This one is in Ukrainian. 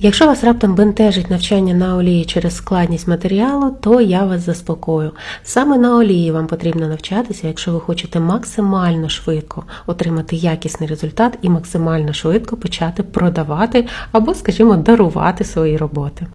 Якщо вас раптом бентежить навчання на олії через складність матеріалу, то я вас заспокою. Саме на олії вам потрібно навчатися, якщо ви хочете максимально швидко отримати якісний результат і максимально швидко почати продавати або, скажімо, дарувати свої роботи.